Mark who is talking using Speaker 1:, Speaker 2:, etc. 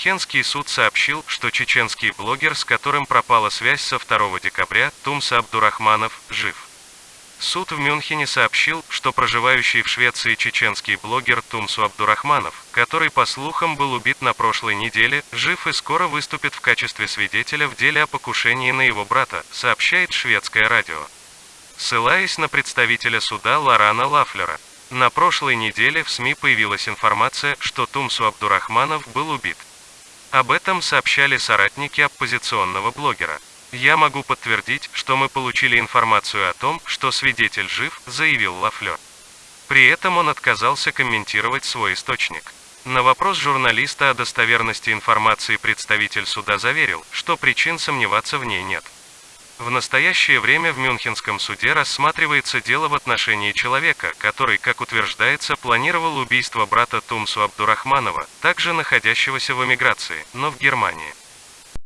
Speaker 1: Мюнхенский суд сообщил, что чеченский блогер, с которым пропала связь со 2 декабря, Тумса Абдурахманов, жив. Суд в Мюнхене сообщил, что проживающий в Швеции чеченский блогер Тумсу Абдурахманов, который по слухам был убит на прошлой неделе, жив и скоро выступит в качестве свидетеля в деле о покушении на его брата, сообщает шведское радио. Ссылаясь на представителя суда Лорана Лафлера, на прошлой неделе в СМИ появилась информация, что Тумсу Абдурахманов был убит. Об этом сообщали соратники оппозиционного блогера. Я могу подтвердить, что мы получили информацию о том, что свидетель жив, заявил Лафлер. При этом он отказался комментировать свой источник. На вопрос журналиста о достоверности информации представитель суда заверил, что причин сомневаться в ней нет. В настоящее время в Мюнхенском суде рассматривается дело в отношении человека, который, как утверждается, планировал убийство брата Тумсу Абдурахманова, также находящегося в эмиграции, но в Германии.